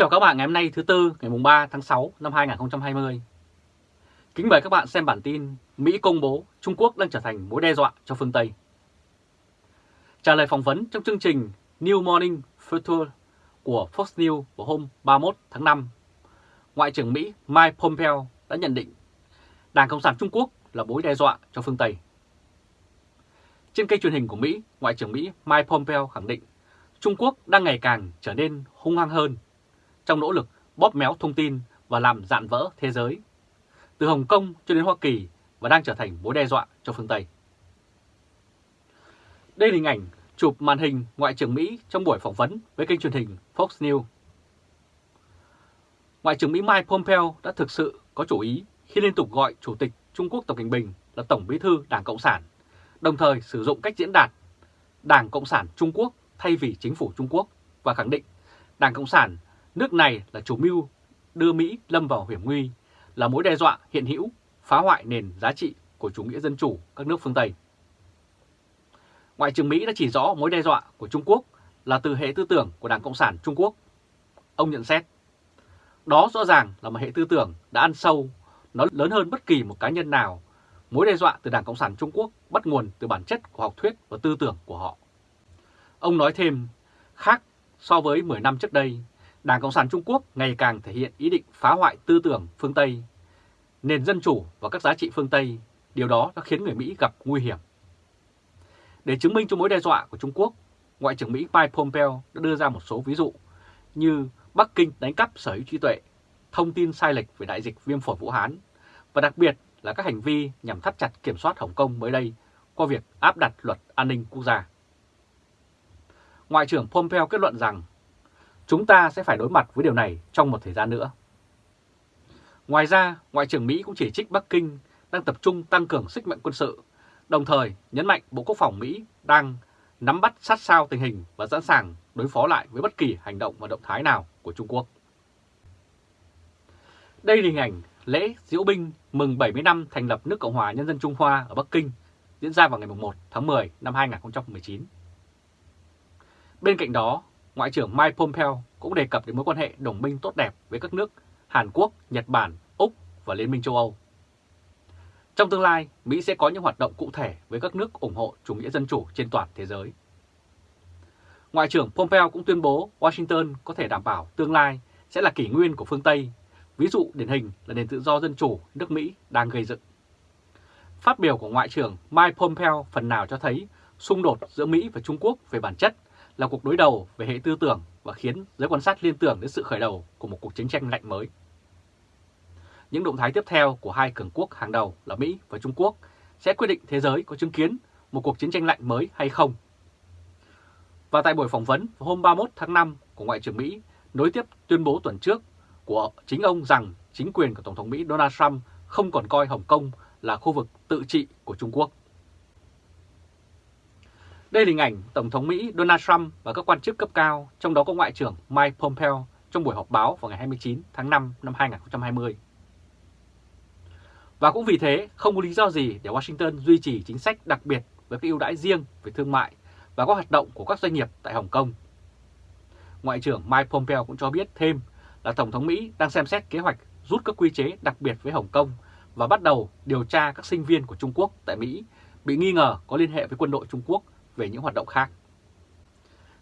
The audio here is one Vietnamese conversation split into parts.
chào các bạn ngày hôm nay thứ Tư ngày 3 tháng 6 năm 2020. Kính mời các bạn xem bản tin Mỹ công bố Trung Quốc đang trở thành mối đe dọa cho phương Tây. Trả lời phỏng vấn trong chương trình New Morning Future của Fox News vào hôm 31 tháng 5, Ngoại trưởng Mỹ Mike Pompeo đã nhận định Đảng Cộng sản Trung Quốc là mối đe dọa cho phương Tây. Trên kênh truyền hình của Mỹ, Ngoại trưởng Mỹ Mike Pompeo khẳng định Trung Quốc đang ngày càng trở nên hung hăng hơn trong nỗ lực bóp méo thông tin và làm dạn vỡ thế giới, từ Hồng Kông cho đến Hoa Kỳ và đang trở thành mối đe dọa cho phương Tây. Đây là hình ảnh chụp màn hình Ngoại trưởng Mỹ trong buổi phỏng vấn với kênh truyền hình Fox News. Ngoại trưởng Mỹ Mike Pompeo đã thực sự có chủ ý khi liên tục gọi Chủ tịch Trung Quốc Tập Cận Bình là Tổng Bí thư Đảng Cộng sản, đồng thời sử dụng cách diễn đạt Đảng Cộng sản Trung Quốc thay vì chính phủ Trung Quốc và khẳng định Đảng Cộng sản Nước này là chủ mưu đưa Mỹ lâm vào hiểm nguy, là mối đe dọa hiện hữu, phá hoại nền giá trị của chủ nghĩa dân chủ các nước phương Tây. Ngoại trưởng Mỹ đã chỉ rõ mối đe dọa của Trung Quốc là từ hệ tư tưởng của Đảng Cộng sản Trung Quốc. Ông nhận xét, đó rõ ràng là một hệ tư tưởng đã ăn sâu, nó lớn hơn bất kỳ một cá nhân nào. Mối đe dọa từ Đảng Cộng sản Trung Quốc bắt nguồn từ bản chất của học thuyết và tư tưởng của họ. Ông nói thêm, khác so với 10 năm trước đây, Đảng Cộng sản Trung Quốc ngày càng thể hiện ý định phá hoại tư tưởng phương Tây, nền dân chủ và các giá trị phương Tây, điều đó đã khiến người Mỹ gặp nguy hiểm. Để chứng minh cho mối đe dọa của Trung Quốc, Ngoại trưởng Mỹ Mike Pompeo đã đưa ra một số ví dụ như Bắc Kinh đánh cắp sở hữu trí tuệ, thông tin sai lệch về đại dịch viêm phổi Vũ Hán và đặc biệt là các hành vi nhằm thắt chặt kiểm soát Hồng Kông mới đây qua việc áp đặt luật an ninh quốc gia. Ngoại trưởng Pompeo kết luận rằng Chúng ta sẽ phải đối mặt với điều này trong một thời gian nữa. Ngoài ra, Ngoại trưởng Mỹ cũng chỉ trích Bắc Kinh đang tập trung tăng cường sức mạnh quân sự, đồng thời nhấn mạnh Bộ Quốc phòng Mỹ đang nắm bắt sát sao tình hình và sẵn sàng đối phó lại với bất kỳ hành động và động thái nào của Trung Quốc. Đây là hình ảnh lễ diễu binh mừng 70 năm thành lập nước Cộng hòa Nhân dân Trung Hoa ở Bắc Kinh diễn ra vào ngày 1 tháng 10 năm 2019. Bên cạnh đó, Ngoại trưởng Mike Pompeo cũng đề cập đến mối quan hệ đồng minh tốt đẹp với các nước Hàn Quốc, Nhật Bản, Úc và Liên minh châu Âu. Trong tương lai, Mỹ sẽ có những hoạt động cụ thể với các nước ủng hộ chủ nghĩa dân chủ trên toàn thế giới. Ngoại trưởng Pompeo cũng tuyên bố Washington có thể đảm bảo tương lai sẽ là kỷ nguyên của phương Tây, ví dụ điển hình là nền tự do dân chủ nước Mỹ đang gây dựng. Phát biểu của Ngoại trưởng Mike Pompeo phần nào cho thấy xung đột giữa Mỹ và Trung Quốc về bản chất là cuộc đối đầu về hệ tư tưởng và khiến giới quan sát liên tưởng đến sự khởi đầu của một cuộc chiến tranh lạnh mới. Những động thái tiếp theo của hai cường quốc hàng đầu là Mỹ và Trung Quốc sẽ quyết định thế giới có chứng kiến một cuộc chiến tranh lạnh mới hay không. Và tại buổi phỏng vấn hôm 31 tháng 5 của Ngoại trưởng Mỹ, nối tiếp tuyên bố tuần trước của chính ông rằng chính quyền của Tổng thống Mỹ Donald Trump không còn coi Hồng Kông là khu vực tự trị của Trung Quốc. Đây là hình ảnh Tổng thống Mỹ Donald Trump và các quan chức cấp cao, trong đó có Ngoại trưởng Mike Pompeo trong buổi họp báo vào ngày 29 tháng 5 năm 2020. Và cũng vì thế, không có lý do gì để Washington duy trì chính sách đặc biệt với các ưu đãi riêng về thương mại và các hoạt động của các doanh nghiệp tại Hồng Kông. Ngoại trưởng Mike Pompeo cũng cho biết thêm là Tổng thống Mỹ đang xem xét kế hoạch rút các quy chế đặc biệt với Hồng Kông và bắt đầu điều tra các sinh viên của Trung Quốc tại Mỹ bị nghi ngờ có liên hệ với quân đội Trung Quốc về những hoạt động khác.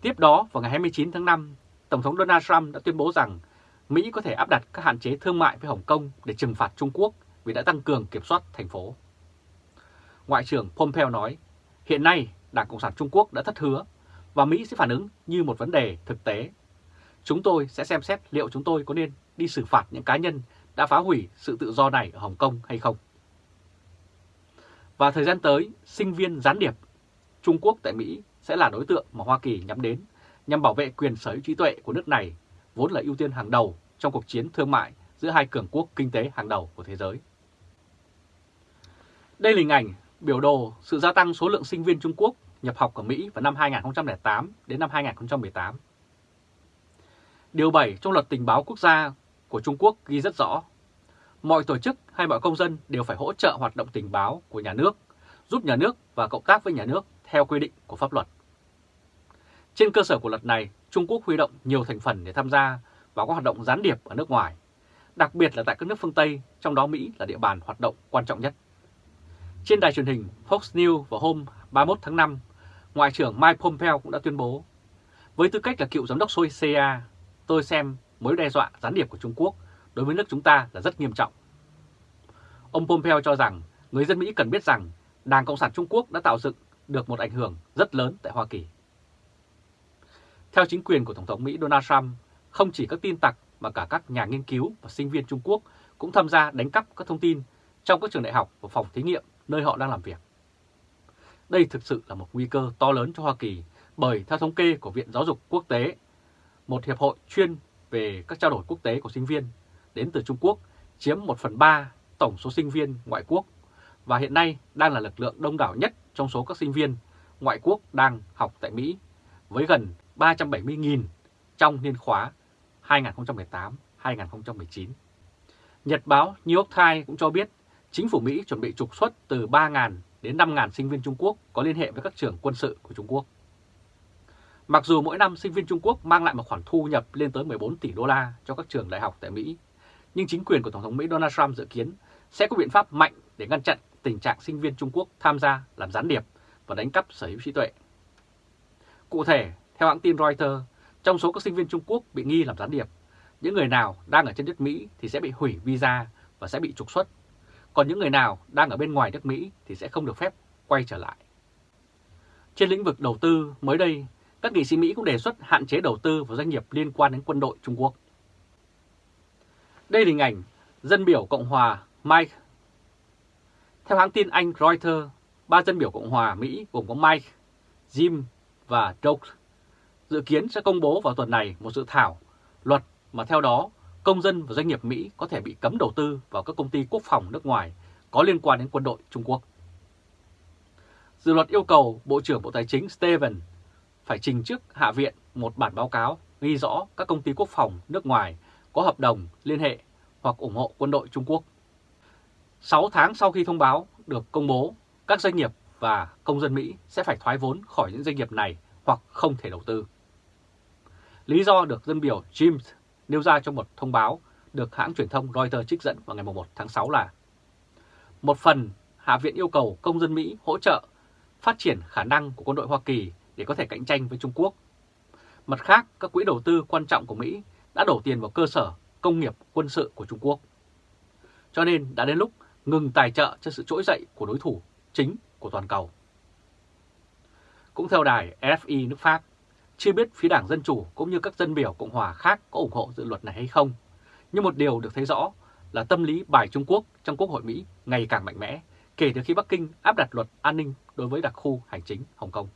Tiếp đó, vào ngày 29 tháng 5, Tổng thống Donald Trump đã tuyên bố rằng Mỹ có thể áp đặt các hạn chế thương mại với Hồng Kông để trừng phạt Trung Quốc vì đã tăng cường kiểm soát thành phố. Ngoại trưởng Pompeo nói, hiện nay Đảng Cộng sản Trung Quốc đã thất hứa và Mỹ sẽ phản ứng như một vấn đề thực tế. Chúng tôi sẽ xem xét liệu chúng tôi có nên đi xử phạt những cá nhân đã phá hủy sự tự do này ở Hồng Kông hay không. Và thời gian tới, sinh viên gián điệp Trung Quốc tại Mỹ sẽ là đối tượng mà Hoa Kỳ nhắm đến nhằm bảo vệ quyền sở hữu trí tuệ của nước này, vốn là ưu tiên hàng đầu trong cuộc chiến thương mại giữa hai cường quốc kinh tế hàng đầu của thế giới. Đây là hình ảnh biểu đồ sự gia tăng số lượng sinh viên Trung Quốc nhập học ở Mỹ vào năm 2008 đến năm 2018. Điều 7 trong luật tình báo quốc gia của Trung Quốc ghi rất rõ, mọi tổ chức hay mọi công dân đều phải hỗ trợ hoạt động tình báo của nhà nước, giúp nhà nước và cộng tác với nhà nước theo quy định của pháp luật. Trên cơ sở của luật này, Trung Quốc huy động nhiều thành phần để tham gia vào các hoạt động gián điệp ở nước ngoài, đặc biệt là tại các nước phương Tây, trong đó Mỹ là địa bàn hoạt động quan trọng nhất. Trên đài truyền hình Fox News vào hôm 31 tháng 5, Ngoại trưởng Mike Pompeo cũng đã tuyên bố, với tư cách là cựu giám đốc CIA, tôi xem mối đe dọa gián điệp của Trung Quốc đối với nước chúng ta là rất nghiêm trọng. Ông Pompeo cho rằng người dân Mỹ cần biết rằng Đảng Cộng sản Trung Quốc đã tạo dựng được một ảnh hưởng rất lớn tại Hoa Kỳ. Theo chính quyền của Tổng thống Mỹ Donald Trump, không chỉ các tin tặc mà cả các nhà nghiên cứu và sinh viên Trung Quốc cũng tham gia đánh cắp các thông tin trong các trường đại học và phòng thí nghiệm nơi họ đang làm việc. Đây thực sự là một nguy cơ to lớn cho Hoa Kỳ bởi theo thống kê của Viện Giáo dục Quốc tế, một hiệp hội chuyên về các trao đổi quốc tế của sinh viên đến từ Trung Quốc chiếm 1 phần 3 tổng số sinh viên ngoại quốc và hiện nay đang là lực lượng đông đảo nhất trong số các sinh viên ngoại quốc đang học tại Mỹ với gần 370.000 trong niên khóa 2018-2019. Nhật báo New York Times cũng cho biết chính phủ Mỹ chuẩn bị trục xuất từ 3.000 đến 5.000 sinh viên Trung Quốc có liên hệ với các trường quân sự của Trung Quốc. Mặc dù mỗi năm sinh viên Trung Quốc mang lại một khoản thu nhập lên tới 14 tỷ đô la cho các trường đại học tại Mỹ, nhưng chính quyền của Tổng thống Mỹ Donald Trump dự kiến sẽ có biện pháp mạnh để ngăn chặn tình trạng sinh viên Trung Quốc tham gia làm gián điệp và đánh cắp sở hữu trí tuệ. Cụ thể, theo hãng tin Reuters, trong số các sinh viên Trung Quốc bị nghi làm gián điệp, những người nào đang ở trên đất Mỹ thì sẽ bị hủy visa và sẽ bị trục xuất, còn những người nào đang ở bên ngoài nước Mỹ thì sẽ không được phép quay trở lại. Trên lĩnh vực đầu tư, mới đây, các nghị sĩ Mỹ cũng đề xuất hạn chế đầu tư vào doanh nghiệp liên quan đến quân đội Trung Quốc. Đây là hình ảnh dân biểu Cộng hòa Mike. Theo hãng tin Anh Reuters, ba dân biểu Cộng hòa Mỹ gồm có Mike, Jim và Doug dự kiến sẽ công bố vào tuần này một dự thảo luật mà theo đó công dân và doanh nghiệp Mỹ có thể bị cấm đầu tư vào các công ty quốc phòng nước ngoài có liên quan đến quân đội Trung Quốc. Dự luật yêu cầu Bộ trưởng Bộ Tài chính Steven phải trình trước Hạ viện một bản báo cáo ghi rõ các công ty quốc phòng nước ngoài có hợp đồng liên hệ hoặc ủng hộ quân đội Trung Quốc. 6 tháng sau khi thông báo được công bố, các doanh nghiệp và công dân Mỹ sẽ phải thoái vốn khỏi những doanh nghiệp này hoặc không thể đầu tư. Lý do được dân biểu James nêu ra trong một thông báo được hãng truyền thông Reuters trích dẫn vào ngày 1 tháng 6 là Một phần, Hạ viện yêu cầu công dân Mỹ hỗ trợ phát triển khả năng của quân đội Hoa Kỳ để có thể cạnh tranh với Trung Quốc. Mặt khác, các quỹ đầu tư quan trọng của Mỹ đã đổ tiền vào cơ sở công nghiệp quân sự của Trung Quốc. Cho nên đã đến lúc ngừng tài trợ cho sự trỗi dậy của đối thủ chính của toàn cầu. Cũng theo đài RFI nước Pháp, chưa biết phía Đảng Dân Chủ cũng như các dân biểu Cộng Hòa khác có ủng hộ dự luật này hay không. Nhưng một điều được thấy rõ là tâm lý bài Trung Quốc trong Quốc hội Mỹ ngày càng mạnh mẽ kể từ khi Bắc Kinh áp đặt luật an ninh đối với đặc khu hành chính Hồng Kông.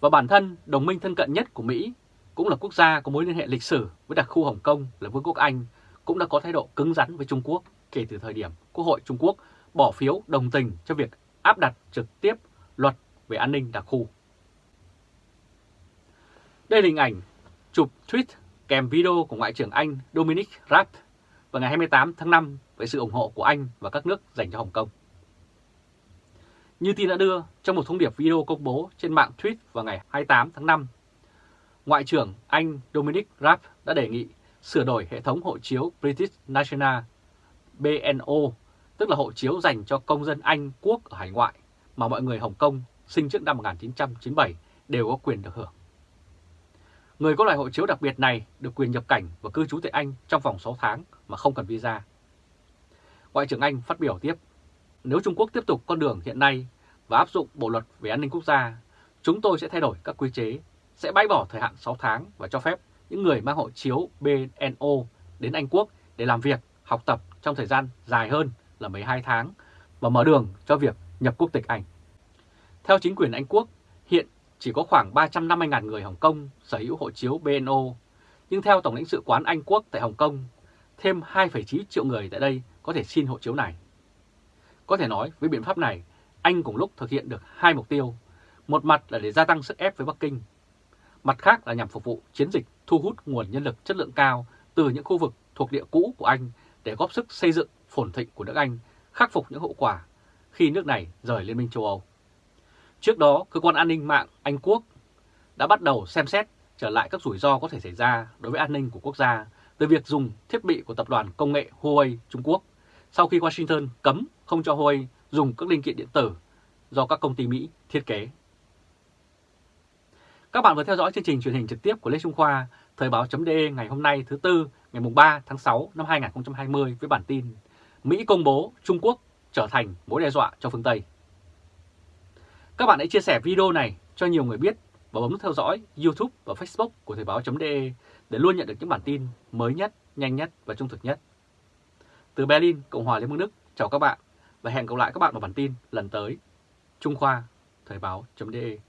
Và bản thân đồng minh thân cận nhất của Mỹ cũng là quốc gia có mối liên hệ lịch sử với đặc khu Hồng Kông là Vương quốc Anh cũng đã có thái độ cứng rắn với Trung Quốc kể từ thời điểm Quốc hội Trung Quốc bỏ phiếu đồng tình cho việc áp đặt trực tiếp luật về an ninh đặc khu. Đây là hình ảnh chụp tweet kèm video của Ngoại trưởng Anh Dominic Raab vào ngày 28 tháng 5 với sự ủng hộ của Anh và các nước dành cho Hồng Kông. Như tin đã đưa trong một thông điệp video công bố trên mạng tweet vào ngày 28 tháng 5, Ngoại trưởng Anh Dominic Raab đã đề nghị sửa đổi hệ thống hộ chiếu British National BNO, tức là hộ chiếu dành cho công dân Anh quốc ở hải ngoại mà mọi người Hồng Kông sinh trước năm 1997 đều có quyền được hưởng. Người có loại hộ chiếu đặc biệt này được quyền nhập cảnh và cư trú tại Anh trong vòng 6 tháng mà không cần visa. Ngoại trưởng Anh phát biểu tiếp, nếu Trung Quốc tiếp tục con đường hiện nay và áp dụng bộ luật về an ninh quốc gia, chúng tôi sẽ thay đổi các quy chế, sẽ bãi bỏ thời hạn 6 tháng và cho phép những người mang hộ chiếu BNO đến Anh Quốc để làm việc, học tập trong thời gian dài hơn là 12 tháng và mở đường cho việc nhập quốc tịch Anh. Theo chính quyền Anh Quốc, hiện chỉ có khoảng 350.000 người Hồng Kông sở hữu hộ chiếu BNO, nhưng theo Tổng lãnh sự quán Anh Quốc tại Hồng Kông, thêm 2,9 triệu người tại đây có thể xin hộ chiếu này. Có thể nói với biện pháp này, Anh cùng lúc thực hiện được hai mục tiêu. Một mặt là để gia tăng sức ép với Bắc Kinh, mặt khác là nhằm phục vụ chiến dịch thu hút nguồn nhân lực chất lượng cao từ những khu vực thuộc địa cũ của Anh để góp sức xây dựng phồn thịnh của nước Anh, khắc phục những hậu quả khi nước này rời Liên minh châu Âu. Trước đó, Cơ quan An ninh mạng Anh Quốc đã bắt đầu xem xét trở lại các rủi ro có thể xảy ra đối với an ninh của quốc gia từ việc dùng thiết bị của tập đoàn công nghệ Huawei Trung Quốc sau khi Washington cấm không cho Huawei dùng các linh kiện điện tử do các công ty Mỹ thiết kế. Các bạn vừa theo dõi chương trình truyền hình trực tiếp của Lê Trung Khoa, Thời báo.de ngày hôm nay thứ Tư, ngày 3 tháng 6 năm 2020 với bản tin Mỹ công bố Trung Quốc trở thành mối đe dọa cho phương Tây. Các bạn hãy chia sẻ video này cho nhiều người biết và bấm theo dõi YouTube và Facebook của Thời báo.de để luôn nhận được những bản tin mới nhất, nhanh nhất và trung thực nhất. Từ Berlin, Cộng hòa Liên bang Đức, chào các bạn và hẹn gặp lại các bạn vào bản tin lần tới. Trung Khoa, Thời báo.de